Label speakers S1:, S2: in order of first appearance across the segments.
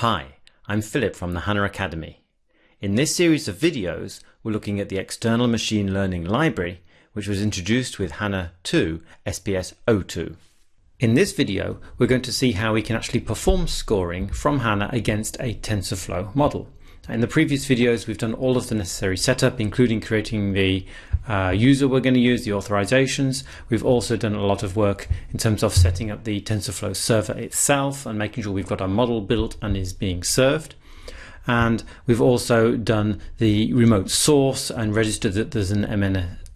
S1: Hi, I'm Philip from the HANA Academy. In this series of videos, we're looking at the external machine learning library, which was introduced with HANA 2 SPS 02. In this video, we're going to see how we can actually perform scoring from HANA against a TensorFlow model. In the previous videos, we've done all of the necessary setup, including creating the uh, user we're going to use, the authorizations. We've also done a lot of work in terms of setting up the TensorFlow server itself and making sure we've got our model built and is being served. And we've also done the remote source and registered that there's an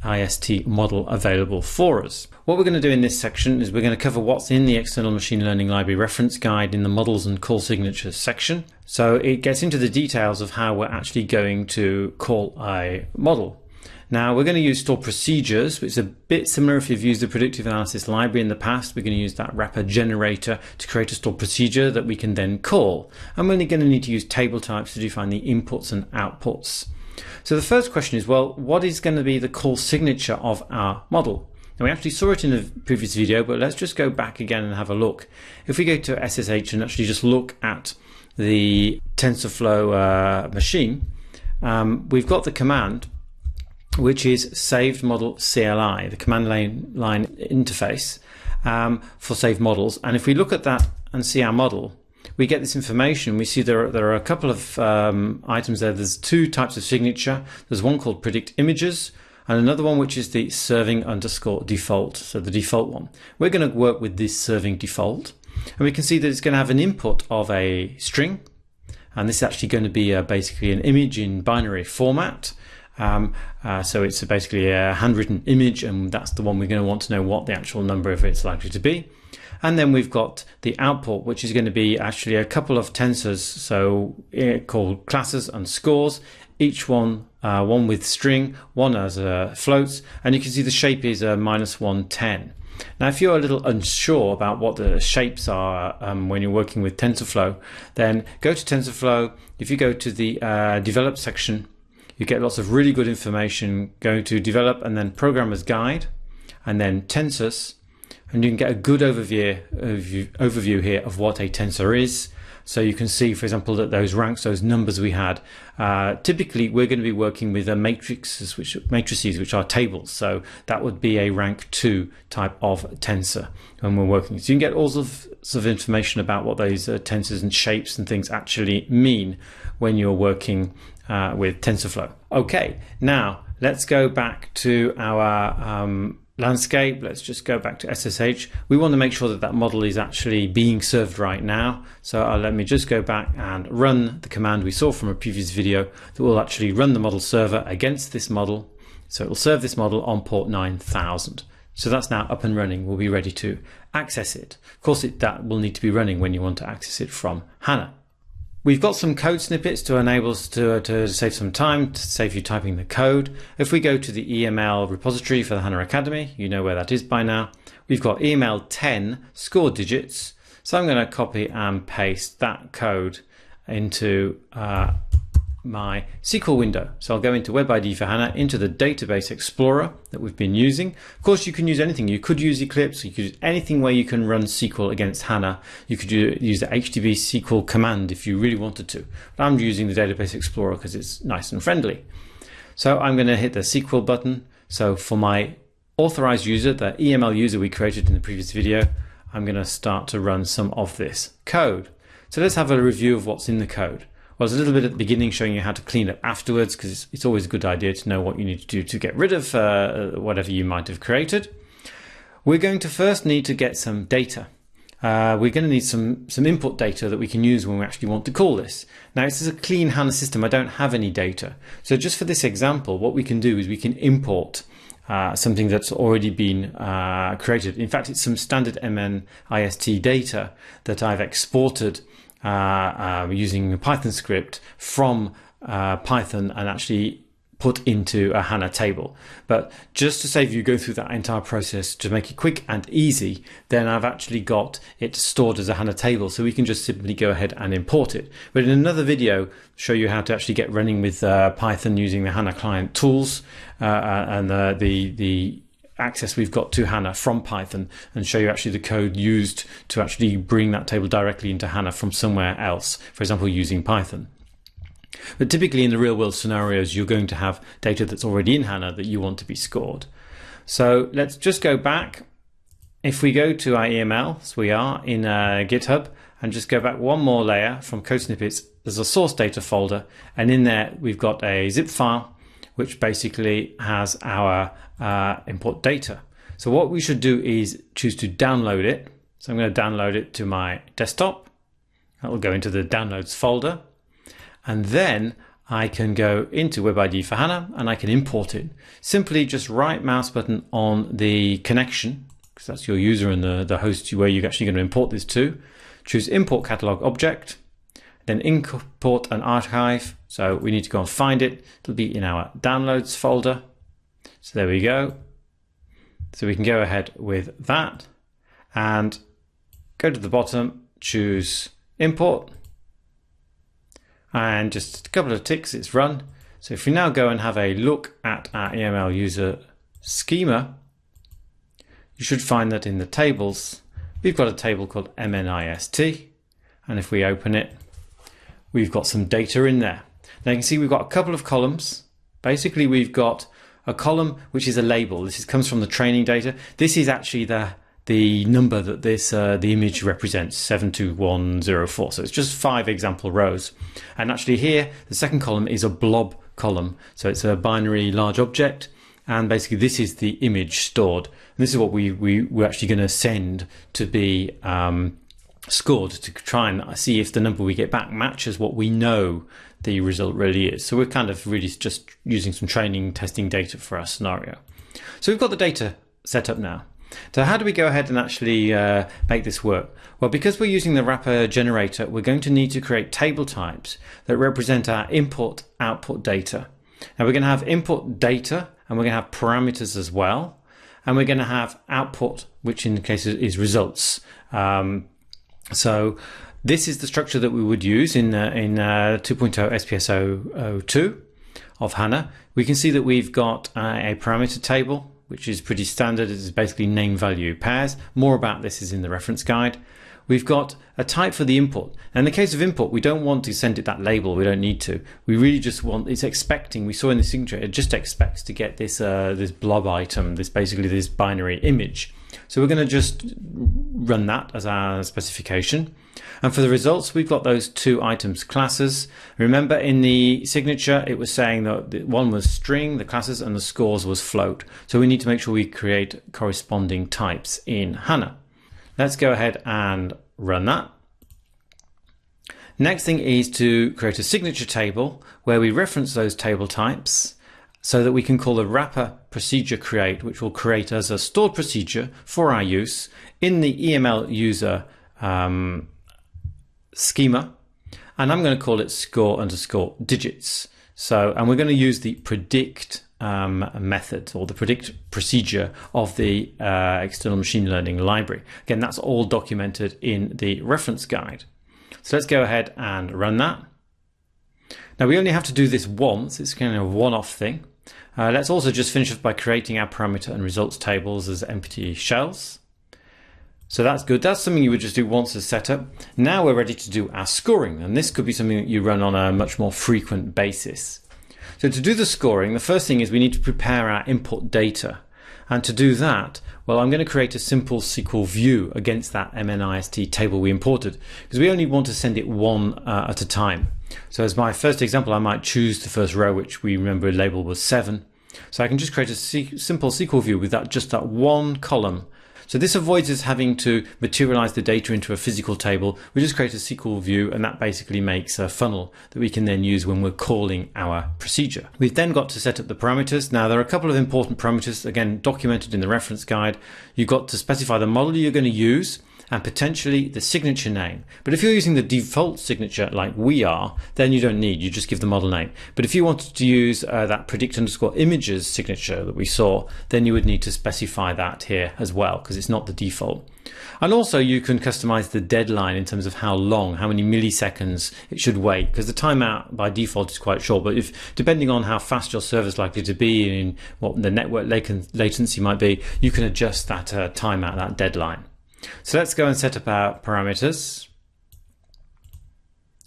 S1: MNIST model available for us. What we're going to do in this section is we're going to cover what's in the External Machine Learning Library reference guide in the models and call signatures section. So it gets into the details of how we're actually going to call a model. Now we're going to use stored procedures, which is a bit similar if you've used the predictive analysis library in the past. We're going to use that wrapper generator to create a stored procedure that we can then call. And we're only going to need to use table types to define the inputs and outputs. So the first question is, well, what is going to be the call signature of our model? Now we actually saw it in the previous video, but let's just go back again and have a look. If we go to SSH and actually just look at the TensorFlow uh, machine, um, we've got the command which is saved model CLI, the command line, line interface um, for saved models. And if we look at that and see our model, we get this information. We see there are, there are a couple of um, items there. There's two types of signature. There's one called predict images and another one which is the serving underscore default. So the default one. We're going to work with this serving default. And we can see that it's going to have an input of a string. And this is actually going to be basically an image in binary format. Um, uh, so it's basically a handwritten image, and that's the one we're going to want to know what the actual number of it's likely to be. And then we've got the output, which is going to be actually a couple of tensors, so uh, called classes and scores, each one uh, one with string, one as a floats, and you can see the shape is a minus 110. Now, if you're a little unsure about what the shapes are um, when you're working with TensorFlow, then go to TensorFlow. If you go to the uh, develop section, you get lots of really good information going to develop and then programmer's guide and then tensors and you can get a good overview, overview here of what a tensor is. So you can see, for example, that those ranks, those numbers we had, uh, typically we're going to be working with matrices, which matrices, which are tables. So that would be a rank two type of tensor when we're working. So you can get all sorts of information about what those uh, tensors and shapes and things actually mean when you're working uh, with TensorFlow. Okay, now let's go back to our um, landscape. Let's just go back to SSH. We want to make sure that that model is actually being served right now. So uh, let me just go back and run the command we saw from a previous video that will actually run the model server against this model. So it will serve this model on port 9000. So that's now up and running. We'll be ready to access it. Of course, it, that will need to be running when you want to access it from HANA. We've got some code snippets to enable us to, to save some time, to save you typing the code. If we go to the EML repository for the HANA Academy, you know where that is by now. We've got EML 10 score digits. So I'm going to copy and paste that code into uh, my SQL window. So I'll go into Web IDE for HANA, into the Database Explorer that we've been using. Of course, you can use anything. You could use Eclipse, you could use anything where you can run SQL against HANA. You could use the HTTP SQL command if you really wanted to. But I'm using the Database Explorer because it's nice and friendly. So I'm going to hit the SQL button. So for my authorized user, the EML user we created in the previous video, I'm going to start to run some of this code. So let's have a review of what's in the code. There's a little bit at the beginning showing you how to clean up afterwards because it's, it's, always a good idea to know what you need to do to get rid of uh, whatever you might have created. We're going to first need to get some data. Uh, we're going to need some, some input data that we can use when we actually want to call this. Now, this is a clean HANA system. I don't have any data. So just for this example, what we can do is we can import uh, something that's already been uh, created. In fact, it's some standard MNIST data that I've exported uh, uh, using a Python script from uh, Python and actually put into a HANA table. But just to save you go through that entire process to make it quick and easy, then I've actually got it stored as a HANA table. So we can just simply go ahead and import it. But in another video, show you how to actually get running with uh, Python using the HANA client tools uh, and uh, the, the access we've got to HANA from Python and show you actually the code used to actually bring that table directly into HANA from somewhere else, for example, using Python. But typically in the real world scenarios, you're going to have data that's already in HANA that you want to be scored. So let's just go back. If we go to our EML, as we are in uh, GitHub, and just go back one more layer from code snippets, there's a source data folder, and in there we've got a zip file which basically has our uh, import data. So what we should do is choose to download it. So I'm going to download it to my desktop. That will go into the downloads folder. And then I can go into Web IDE for HANA and I can import it. Simply just right mouse button on the connection, because that's your user and the, the host where you're actually going to import this to. Choose import catalog object, then import an archive. So we need to go and find it. It'll be in our downloads folder. So there we go. So we can go ahead with that and go to the bottom, choose import and just a couple of ticks, it's run. So if we now go and have a look at our EML user schema, you should find that in the tables, we've got a table called MNIST. And if we open it, we've got some data in there. Now you can see we've got a couple of columns. Basically, we've got a column which is a label. This is, comes from the training data. This is actually the the number that this uh, the image represents 72104 so it's just five example rows and actually here the second column is a blob column so it's a binary large object and basically this is the image stored and this is what we, we we're actually going to send to be um, scored to try and see if the number we get back matches what we know the result really is. So we're kind of really just using some training testing data for our scenario. So we've got the data set up now. So how do we go ahead and actually uh, make this work? Well, because we're using the wrapper generator, we're going to need to create table types that represent our input output data. Now we're going to have input data and we're going to have parameters as well. And we're going to have output, which in the case is results. Um, so this is the structure that we would use in, uh, in uh, 2.0 SPS 02 of HANA. We can see that we've got uh, a parameter table, which is pretty standard. It's basically name value pairs. More about this is in the reference guide. We've got a type for the input. And in the case of input, we don't want to send it that label. We don't need to. We really just want, it's expecting, we saw in the signature, it just expects to get this, uh, this blob item, this basically this binary image. So we're going to just run that as our specification. And for the results, we've got those two items classes. Remember in the signature, it was saying that one was string, the classes, and the scores was float. So we need to make sure we create corresponding types in HANA. Let's go ahead and run that. Next thing is to create a signature table where we reference those table types so that we can call the wrapper procedure create, which will create as a stored procedure for our use in the EML user um, schema. And I'm going to call it score underscore digits. So, and we're going to use the predict um, method or the predict procedure of the uh, external machine learning library. Again, that's all documented in the reference guide. So let's go ahead and run that. Now we only have to do this once, it's kind of a one-off thing. Uh, let's also just finish off by creating our parameter and results tables as empty shells. So that's good. That's something you would just do once as setup. Now we're ready to do our scoring, and this could be something that you run on a much more frequent basis. So to do the scoring, the first thing is we need to prepare our input data. And to do that, well, I'm going to create a simple SQL view against that MNIST table we imported because we only want to send it one uh, at a time. So as my first example, I might choose the first row, which we remember label was seven. So I can just create a simple SQL view with that just that one column. So this avoids us having to materialize the data into a physical table. We just create a SQL view and that basically makes a funnel that we can then use when we're calling our procedure. We've then got to set up the parameters. Now there are a couple of important parameters, again, documented in the reference guide. You've got to specify the model you're going to use and potentially the signature name. But if you're using the default signature like we are, then you don't need, you just give the model name. But if you wanted to use uh, that predict underscore images signature that we saw, then you would need to specify that here as well, because it's not the default. And also you can customize the deadline in terms of how long, how many milliseconds it should wait, because the timeout by default is quite short. But if depending on how fast your server is likely to be and what the network latency might be, you can adjust that uh, timeout, that deadline. So let's go and set up our parameters.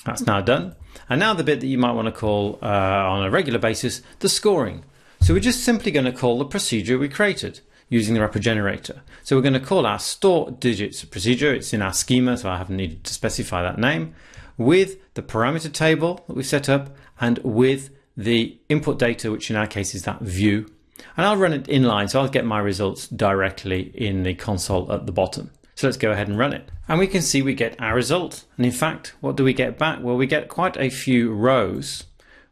S1: That's now done. And now the bit that you might want to call uh, on a regular basis, the scoring. So we're just simply going to call the procedure we created using the wrapper generator. So we're going to call our score digits procedure. It's in our schema, so I haven't needed to specify that name with the parameter table that we've set up and with the input data, which in our case is that view. And I'll run it inline, so I'll get my results directly in the console at the bottom. So let's go ahead and run it. And we can see we get our result. And in fact, what do we get back? Well, we get quite a few rows.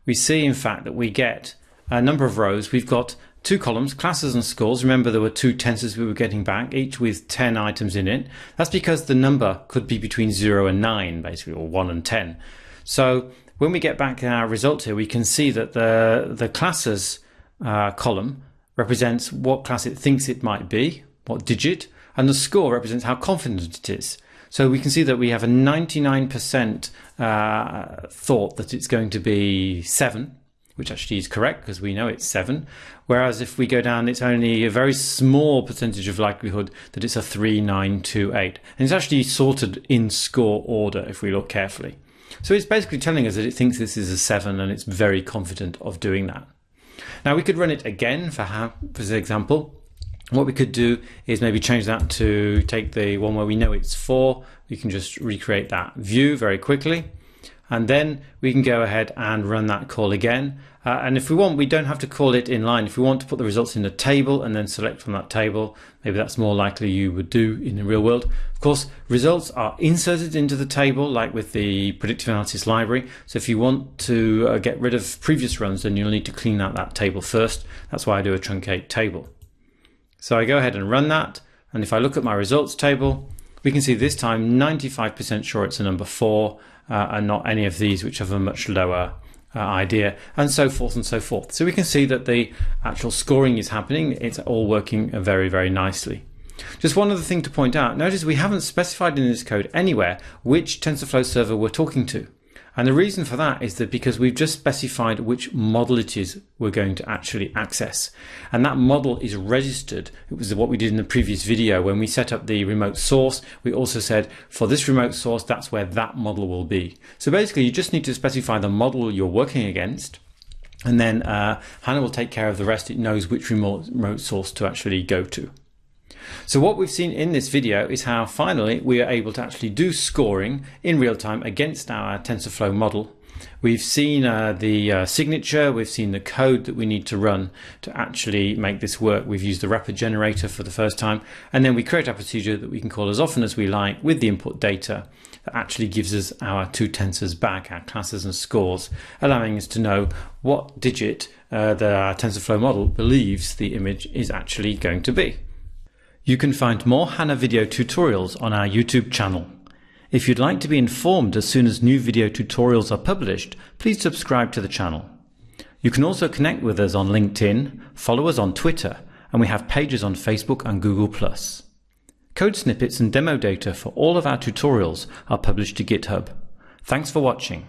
S1: We see, in fact, that we get a number of rows. We've got two columns, classes and scores. Remember, there were two tensors we were getting back, each with 10 items in it. That's because the number could be between 0 and 9, basically, or 1 and 10. So when we get back our result here, we can see that the, the classes uh, column represents what class it thinks it might be, what digit, and the score represents how confident it is. So we can see that we have a 99% uh, thought that it's going to be 7, which actually is correct because we know it's 7. Whereas if we go down, it's only a very small percentage of likelihood that it's a 3, 9, 2, 8. And it's actually sorted in score order if we look carefully. So it's basically telling us that it thinks this is a 7 and it's very confident of doing that. Now we could run it again for, for example, what we could do is maybe change that to take the one where we know it's four. We can just recreate that view very quickly. And then we can go ahead and run that call again. Uh, and if we want, we don't have to call it in line. If we want to put the results in a table and then select from that table, maybe that's more likely you would do in the real world. Of course, results are inserted into the table, like with the predictive analysis library. So if you want to uh, get rid of previous runs, then you'll need to clean out that table first. That's why I do a truncate table. So I go ahead and run that. And if I look at my results table, we can see this time 95% sure it's a number four uh, and not any of these which have a much lower uh, idea and so forth and so forth. So we can see that the actual scoring is happening. It's all working very, very nicely. Just one other thing to point out. Notice we haven't specified in this code anywhere which TensorFlow server we're talking to. And the reason for that is that because we've just specified which model it is we're going to actually access. And that model is registered. It was what we did in the previous video. When we set up the remote source, we also said for this remote source, that's where that model will be. So basically you just need to specify the model you're working against. And then uh, HANA will take care of the rest. It knows which remote, remote source to actually go to. So what we've seen in this video is how finally we are able to actually do scoring in real time against our TensorFlow model. We've seen uh, the uh, signature, we've seen the code that we need to run to actually make this work. We've used the wrapper generator for the first time, and then we create a procedure that we can call as often as we like with the input data that actually gives us our two tensors back, our classes and scores, allowing us to know what digit uh, the TensorFlow model believes the image is actually going to be. You can find more HANA video tutorials on our YouTube channel. If you'd like to be informed as soon as new video tutorials are published, please subscribe to the channel. You can also connect with us on LinkedIn, follow us on Twitter, and we have pages on Facebook and Google+. Code snippets and demo data for all of our tutorials are published to GitHub. Thanks for watching.